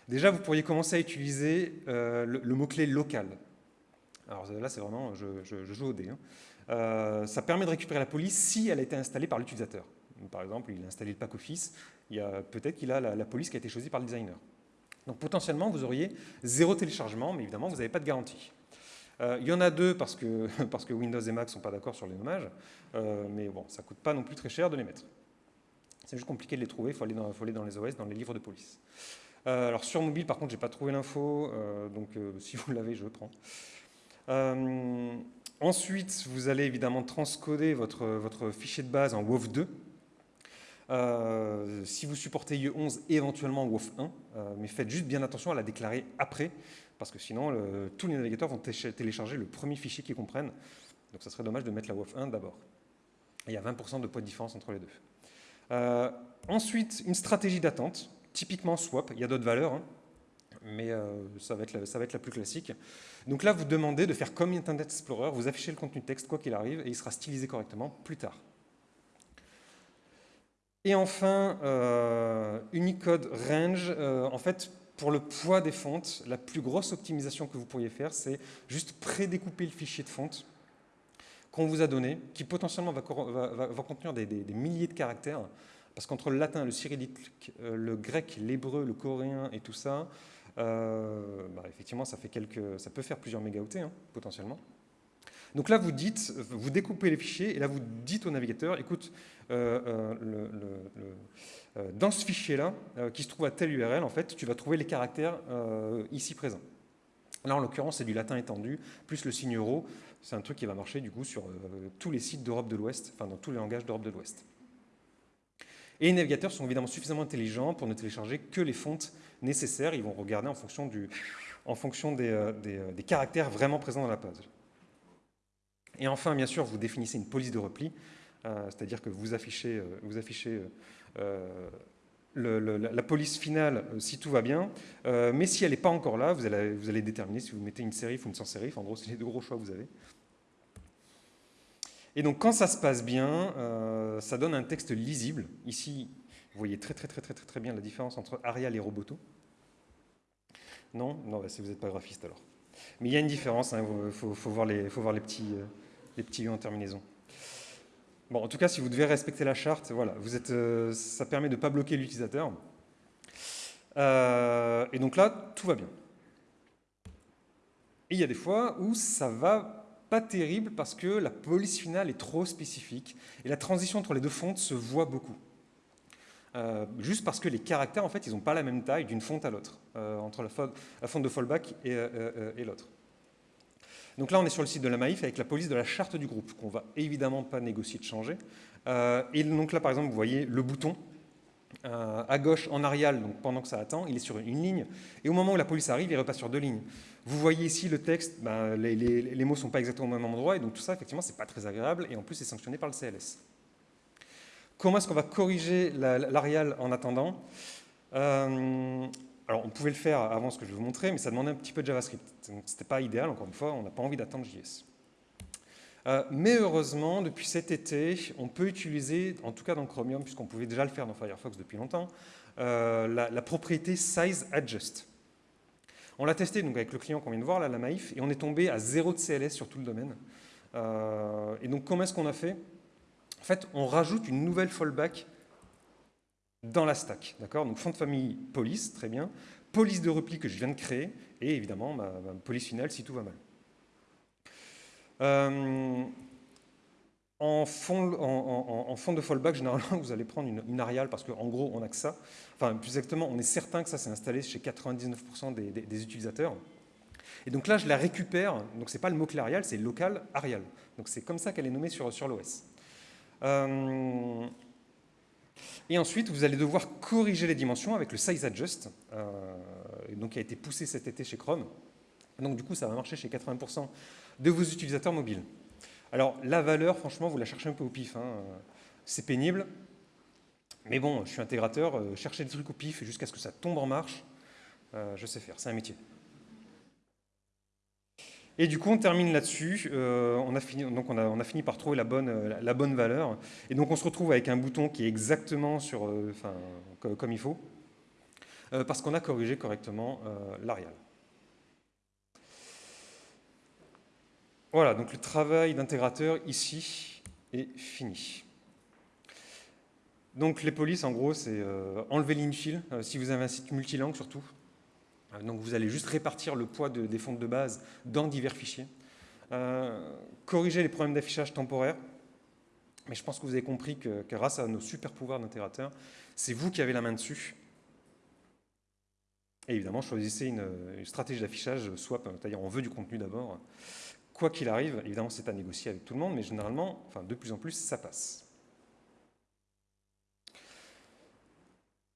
Déjà, vous pourriez commencer à utiliser euh, le, mot-clé local. Alors là, c'est vraiment, je, joue au dé. Hein. Euh, ça permet de récupérer la police si elle a été installée par l'utilisateur. Par exemple, il a installé le pack office, peut-être qu'il a la, police qui a été choisie par le designer. Donc potentiellement, vous auriez zéro téléchargement, mais évidemment, vous n'avez pas de garantie. Euh, il y en a deux parce que, Windows et Mac ne sont pas d'accord sur les nommages, euh, mais bon, ça ne coûte pas non plus très cher de les mettre. C'est juste compliqué de les trouver, il faut, aller dans les OS, dans les livres de police. Euh, alors sur mobile, par contre, je n'ai pas trouvé l'info, donc si vous l'avez, je le prends. ensuite, vous allez évidemment transcoder votre, fichier de base en WOF2. si vous supportez IE11, éventuellement WOF 1, mais faites juste bien attention à la déclarer après, parce que sinon, tous les navigateurs vont télécharger le premier fichier qu'ils comprennent. Donc ça serait dommage de mettre la WOF 1 d'abord. Il y a 20% de poids de différence entre les deux. Euh, ensuite, une stratégie d'attente, typiquement swap, il y a d'autres valeurs, hein, mais euh, ça, va être la, ça va être la plus classique. Donc là, vous demandez de faire comme Internet Explorer, vous affichez le contenu texte quoi qu'il arrive, et il sera stylisé correctement plus tard. Et enfin, euh, Unicode Range, en fait, pour le poids des fontes, la plus grosse optimisation que vous pourriez faire, c'est juste prédécouper le fichier de fonte qu'on vous a donné, qui potentiellement va, contenir des, milliers de caractères, parce qu'entre le latin, le cyrillique, euh, le grec, l'hébreu, le coréen et tout ça, euh, bah, effectivement, ça, fait quelques, ça peut faire plusieurs mégaoctets, hein, potentiellement. Donc là, vous dites, vous découpez les fichiers, et là, vous dites au navigateur, écoute, euh, euh, dans ce fichier-là, euh, qui se trouve à telle URL, en fait, tu vas trouver les caractères ici présents. Là, en l'occurrence, c'est du latin étendu, plus le signe euro. C'est un truc qui va marcher, du coup, sur tous les sites d'Europe de l'Ouest, enfin, dans tous les langages d'Europe de l'Ouest. Et les navigateurs sont évidemment suffisamment intelligents pour ne télécharger que les fontes nécessaires. Ils vont regarder en fonction, du, en fonction des, des caractères vraiment présents dans la page. Et enfin, bien sûr, vous définissez une police de repli, euh, c'est-à-dire que vous affichez, euh, euh, la police finale si tout va bien, mais si elle n'est pas encore là, vous allez, déterminer si vous mettez une série ou une sans série, en gros, c'est les deux gros choix que vous avez. Et donc quand ça se passe bien, ça donne un texte lisible. Ici, vous voyez très très très très très, très bien la différence entre Arial et Roboto. Non? Non, bah, si vous n'êtes pas graphiste alors. Mais il y a une différence, il hein, faut, voir les, petits, les petits en terminaison. Bon, en tout cas, si vous devez respecter la charte, voilà, vous êtes, euh, ça permet de ne pas bloquer l'utilisateur. et donc là, tout va bien. Et il y a des fois où ça va pas terrible parce que la police finale est trop spécifique et la transition entre les deux fontes se voit beaucoup. Euh, juste parce que les caractères, en fait, ils n'ont pas la même taille d'une fonte à l'autre, euh, entre la, fonte de fallback euh, et, l'autre. Donc là, on est sur le site de la Maïf avec la police de la charte du groupe, qu'on va évidemment pas négocier de changer. et donc là, par exemple, vous voyez le bouton à gauche en Arial, pendant que ça attend, il est sur une ligne. Et au moment où la police arrive, il repasse sur deux lignes. Vous voyez ici le texte, ben, les, mots ne sont pas exactement au même endroit, et donc tout ça, effectivement, ce n'est pas très agréable, et en plus, c'est sanctionné par le CLS. Comment est-ce qu'on va corriger l'Arial en attendant? Euh, Alors, on pouvait le faire avant ce que je vais vous montrer, mais ça demandait un petit peu de JavaScript. Ce n'était pas idéal, encore une fois, on n'a pas envie d'attendre JS. Euh, mais heureusement, depuis cet été, on peut utiliser, en tout cas dans Chromium, puisqu'on pouvait déjà le faire dans Firefox depuis longtemps, euh, la, propriété Size Adjust. On l'a testé donc, avec le client qu'on vient de voir, là, la Maïf, et on est tombé à zéro de CLS sur tout le domaine. Euh, et donc, comment est-ce qu'on a fait? En fait, on rajoute une nouvelle fallback dans la stack. D'accord? Donc, fond de famille police, très bien. Police de repli que je viens de créer, et évidemment, ma, police finale si tout va mal. Euh, en fond, de fallback, généralement, vous allez prendre une, Arial parce qu'en gros, on n'a que ça. Enfin, plus exactement, on est certain que ça s'est installé chez 99% des, utilisateurs. Et donc là, je la récupère. Donc, ce n'est pas le mot-clé Arial, c'est local Arial. Donc, c'est comme ça qu'elle est nommée sur, sur l'OS. Euh, et ensuite, vous allez devoir corriger les dimensions avec le size adjust, euh, donc qui a été poussé cet été chez Chrome. Donc, du coup, ça va marcher chez 80% de vos utilisateurs mobiles. Alors, la valeur, franchement, vous la cherchez un peu au pif. Hein. C'est pénible. Mais bon, je suis intégrateur, euh, chercher des trucs au pif jusqu'à ce que ça tombe en marche, euh, je sais faire, c'est un métier. Et du coup, on termine là-dessus. Euh, on, a fini, on, a, fini par trouver la bonne, la, bonne valeur. Et donc, on se retrouve avec un bouton qui est exactement sur, enfin, comme il faut, parce qu'on a corrigé correctement l'Arial. Voilà, donc le travail d'intégrateur ici est fini. Donc les polices, en gros, c'est euh, enlever l'infil, euh, si vous avez un site multilangue surtout. Euh, donc vous allez juste répartir le poids des fontes de base dans divers fichiers. corriger les problèmes d'affichage temporaire. Mais je pense que vous avez compris que, grâce à nos super pouvoirs d'intégrateur, c'est vous qui avez la main dessus. Et évidemment, choisissez une, stratégie d'affichage swap, c'est-à-dire on veut du contenu d'abord. Quoi qu'il arrive, évidemment, c'est à négocier avec tout le monde, mais généralement, enfin, de plus en plus, ça passe.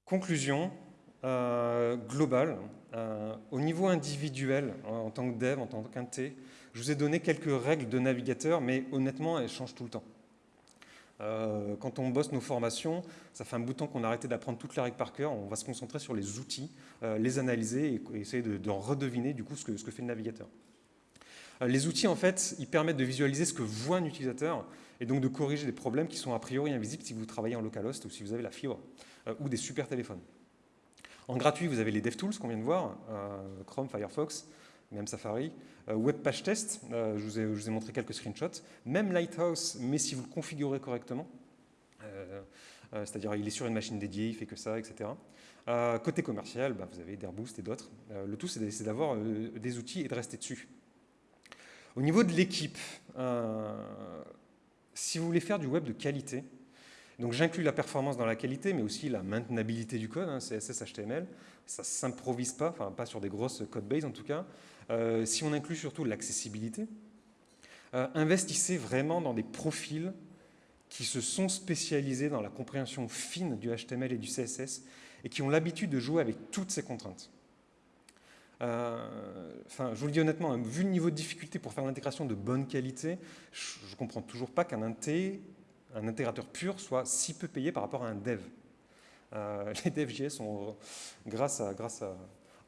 Conclusion euh, globale. Euh, au niveau individuel, en tant que dev, en tant qu'inté, je vous ai donné quelques règles de navigateur, mais honnêtement, elles changent tout le temps. Euh, quand on bosse nos formations, ça fait un bout de temps qu'on a arrêté d'apprendre toutes les règles par cœur, on va se concentrer sur les outils, les analyser et, essayer de, redeviner du coup ce que, fait le navigateur. Les outils, en fait, ils permettent de visualiser ce que voit un utilisateur et donc de corriger des problèmes qui sont a priori invisibles si vous travaillez en localhost ou si vous avez la fibre ou des super téléphones. En gratuit, vous avez les DevTools qu'on vient de voir, euh, Chrome, Firefox, même Safari, Web Page Test, je vous, ai, montré quelques screenshots, même Lighthouse, mais si vous le configurez correctement, c'est-à-dire il est sur une machine dédiée, il fait que ça, etc. côté commercial, bah, vous avez Airboost et d'autres. le tout, c'est d'avoir des outils et de rester dessus. Au niveau de l'équipe, euh, si vous voulez faire du web de qualité, donc j'inclus la performance dans la qualité, mais aussi la maintenabilité du code, hein, CSS, HTML, ça ne s'improvise pas, enfin pas sur des grosses code base en tout cas. Euh, si on inclut surtout l'accessibilité, euh, investissez vraiment dans des profils qui se sont spécialisés dans la compréhension fine du HTML et du CSS et qui ont l'habitude de jouer avec toutes ces contraintes. Euh, je vous le dis honnêtement, hein, vu le niveau de difficulté pour faire l'intégration de bonne qualité, je ne comprends toujours pas qu'un un intégrateur pur soit si peu payé par rapport à un dev. Euh, les devs JS, grâce, à,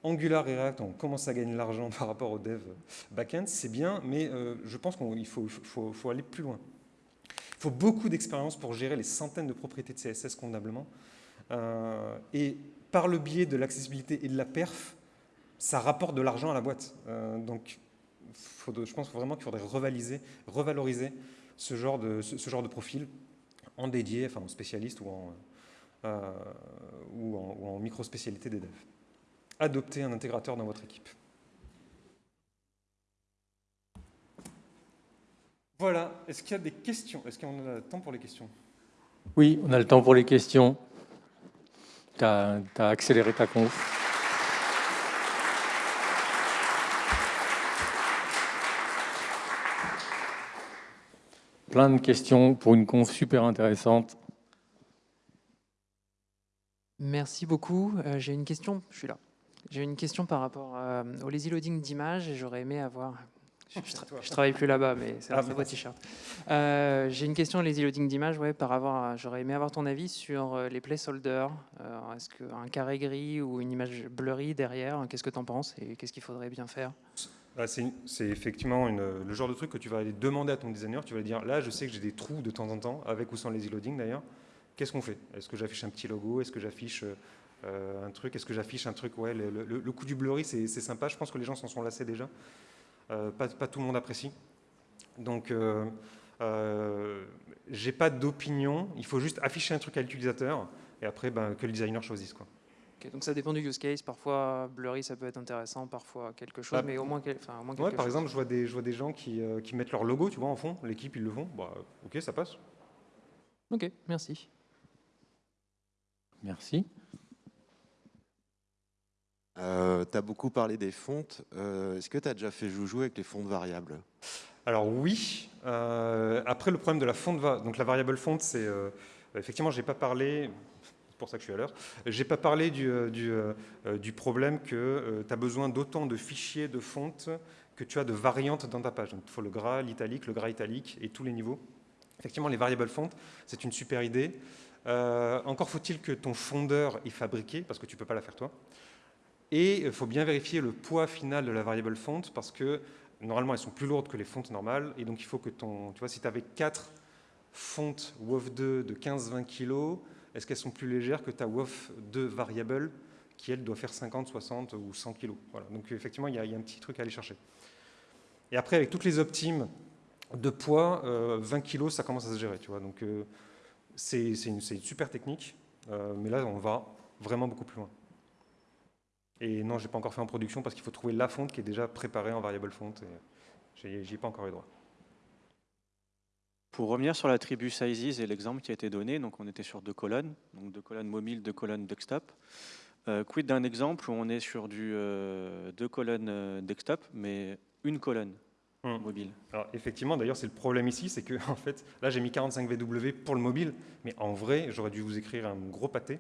Angular et React, on commence à gagner de l'argent par rapport aux devs backend, c'est bien, mais euh, je pense qu'il faut, aller plus loin. Il faut beaucoup d'expérience pour gérer les centaines de propriétés de CSS convenablement. Euh, et par le biais de l'accessibilité et de la perf, ça rapporte de l'argent à la boîte. Euh, donc, je pense vraiment qu'il faudrait revaloriser, revaloriser ce, genre de, profil en dédié, enfin en spécialiste ou en, euh, micro-spécialité des devs. Adoptez un intégrateur dans votre équipe. Voilà, est-ce qu'il y a des questions? Est-ce qu'on a le temps pour les questions? Oui, on a le temps pour les questions. Tu as, accéléré ta conf. Plein de questions pour une conf super intéressante. Merci beaucoup. Euh, j'ai une question, je suis là. J'ai une question par rapport euh, au lazy loading d'images et j'aurais aimé avoir je, travaille plus là-bas, mais c'est un très beau t-shirt. Euh, j'ai une question lazy loading d'image, ouais, par rapport j'aurais aimé avoir ton avis sur les placeholders. Est-ce qu'un carré gris ou une image blurry derrière, qu'est-ce que tu en penses et qu'est-ce qu'il faudrait bien faire? C'est effectivement le genre de truc que tu vas aller demander à ton designer. Tu vas lui dire, là, je sais que j'ai des trous de temps en temps, avec ou sans lazy loading d'ailleurs. Qu'est-ce qu'on fait? Est-ce que j'affiche un petit logo? Est-ce que j'affiche euh, un truc? Est-ce que j'affiche un truc? Ouais, le, coup du blurry, c'est sympa. Je pense que les gens s'en sont lassés déjà. Euh, pas, tout le monde apprécie. Donc, euh, j'ai pas d'opinion, il faut juste afficher un truc à l'utilisateur et après ben, que le designer choisisse. Quoi. Donc ça dépend du use case, parfois blurry ça peut être intéressant, parfois quelque chose, bah, mais au moins, enfin, au moins ouais, Par exemple, je vois, des, je vois des gens qui, qui, mettent leur logo tu vois, en fond, l'équipe ils le font, bah, ok ça passe. Ok, merci. Merci. Euh, tu as beaucoup parlé des fontes. Euh, est-ce que tu as déjà fait joujou avec les fontes variables? Alors oui. Euh, après, le problème de la fonte, donc la variable fonte, c'est effectivement, j'ai pas parlé. C'est pour ça que je suis à l'heure. J'ai pas parlé du, du, du problème que tu as besoin d'autant de fichiers de fonte que tu as de variantes dans ta page. Donc, il faut le gras, l'italique, le gras italique et tous les niveaux. Effectivement, les variables fontes, c'est une super idée. encore faut-il que ton fondeur est fabriqué, parce que tu ne peux pas la faire toi. Et il faut bien vérifier le poids final de la variable fonte parce que normalement elles sont plus lourdes que les fontes normales et donc il faut que ton, tu vois, si tu avais 4 fontes WOF2 de 15-20 kg, est-ce qu'elles sont plus légères que ta WOF2 variable qui elle doit faire 50, 60 ou 100 kg voilà. Donc effectivement il y, a, un petit truc à aller chercher. Et après avec toutes les optimes de poids, 20 euh, kg ça commence à se gérer. Tu vois. Donc euh, c'est une, une, super technique, euh, mais là on va vraiment beaucoup plus loin. Et non, je n'ai pas encore fait en production parce qu'il faut trouver la fonte qui est déjà préparée en variable fonte. J'y ai pas encore eu droit. Pour revenir sur l'attribut sizes et l'exemple qui a été donné, donc on était sur deux colonnes, donc deux colonnes mobile, deux colonnes desktop. Euh, quid d'un exemple où on est sur du euh, deux colonnes euh, desktop, mais une colonne hum. mobile? Alors effectivement, d'ailleurs, c'est le problème ici, c'est que en fait, là j'ai mis 45 VW pour le mobile, mais en vrai, j'aurais dû vous écrire un gros pâté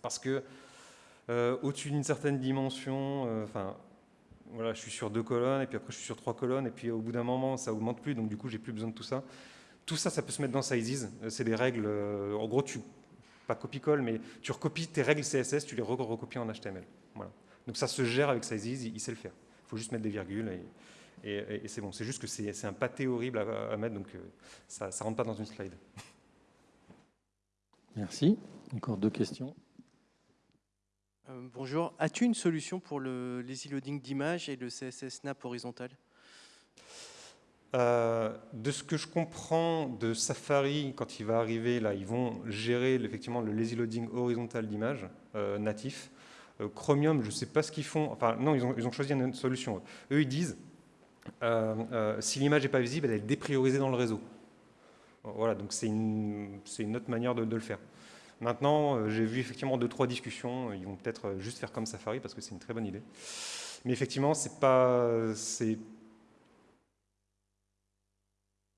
parce que euh, au-dessus d'une certaine dimension, enfin, voilà, je suis sur deux colonnes, et puis après je suis sur trois colonnes, et puis au bout d'un moment, ça augmente plus, donc du coup, j'ai plus besoin de tout ça. Tout ça, ça peut se mettre dans Sizes. Euh, c'est des règles, en gros, tu, pas copie-colle, mais tu recopies tes règles CSS, tu les recopies en HTML. Voilà. Donc ça se gère avec Sizes, il, sait le faire. Il faut juste mettre des virgules, et, c'est bon. C'est juste que c'est un pâté horrible à, mettre, donc ça ne rentre pas dans une slide. Merci. Encore deux questions. Euh, bonjour, as-tu une solution pour le lazy loading d'images et le CSS Snap horizontal? Euh, de ce que je comprends de Safari, quand il va arriver, là, ils vont gérer effectivement le lazy loading horizontal d'images euh, natif. Chromium, je ne sais pas ce qu'ils font. Enfin, non, ils ont, choisi une solution. Eux, ils disent, si l'image n'est pas visible, elle est dépriorisée dans le réseau. Voilà, donc c'est une, autre manière de, le faire. Maintenant, euh, j'ai vu effectivement deux, trois discussions. Ils vont peut-être euh, juste faire comme Safari parce que c'est une très bonne idée. Mais effectivement, c'est pas.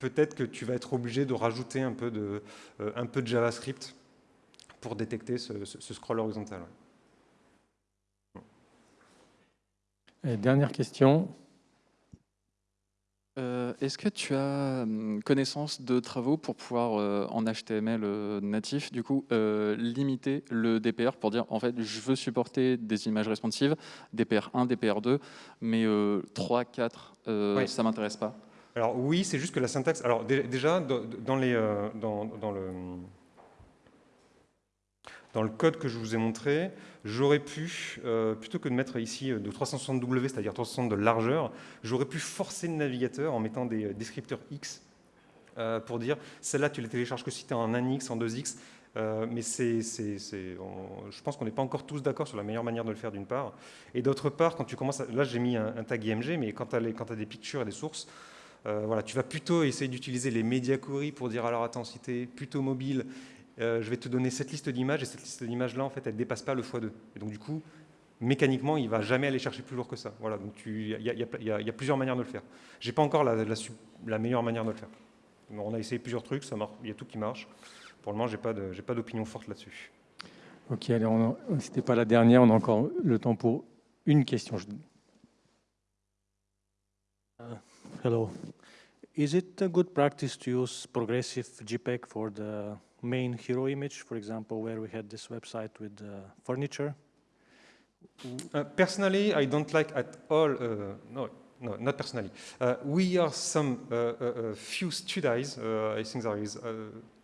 Peut-être que tu vas être obligé de rajouter un peu de, euh, un peu de JavaScript pour détecter ce, scroll horizontal. dernière question. Euh, est-ce que tu as hum, connaissance de travaux pour pouvoir, euh, en HTML natif, du coup, limiter le DPR pour dire, en fait, je veux supporter des images responsives, DPR 1, DPR 2, mais 3, 4, ça ne m'intéresse pas? Alors oui, c'est juste que la syntaxe... Alors déjà, dans, les, dans, le code que je vous ai montré, j'aurais pu, euh, plutôt que de mettre ici euh, de 360W, c'est-à-dire 360 de largeur, j'aurais pu forcer le navigateur en mettant des euh, descripteurs X pour dire celle-là tu les télécharges que si tu es en 1X, en 2X, mais c'est, je pense qu'on n'est pas encore tous d'accord sur la meilleure manière de le faire d'une part. Et d'autre part, quand tu commences, là j'ai mis un, tag IMG, mais quand tu as, des pictures et des sources, voilà, tu vas plutôt essayer d'utiliser les médias query pour dire alors attends, si tu es plutôt mobile euh, je vais te donner cette liste d'images, et cette liste d'images-là, en fait, elle ne dépasse pas le x2. Et donc, du coup, mécaniquement, il ne va jamais aller chercher plus lourd que ça. Voilà, donc il y, a plusieurs manières de le faire. Je n'ai pas encore la, meilleure manière de le faire. On a essayé plusieurs trucs, il y a tout qui marche. Pour le moment, je n'ai pas d'opinion forte là-dessus. Ok, allez, ce n'était pas la dernière, on a encore le temps pour une question. Uh, hello. Is it a good practice to use progressive JPEG for the main hero image, for example, where we had this website with uh, furniture? Uh, personally, I don't like at all, uh, no, no, not personally. Uh, we are some uh, few studies, I think there is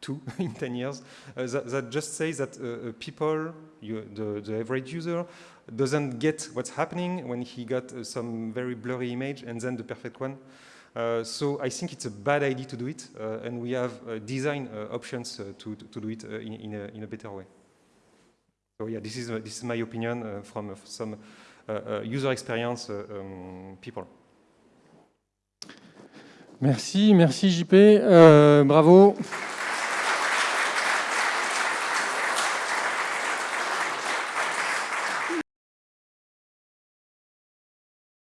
two in 10 years, that, that, just say that people, you, the, the average user, doesn't get what's happening when he got some very blurry image and then the perfect one. Uh, so I think it's a bad idea to do it, uh, and we have uh, design options to, to do it in, in, a, in, a, better way. So yeah, this is, this is my opinion from some user experience um, people. Merci, merci JP, euh, bravo.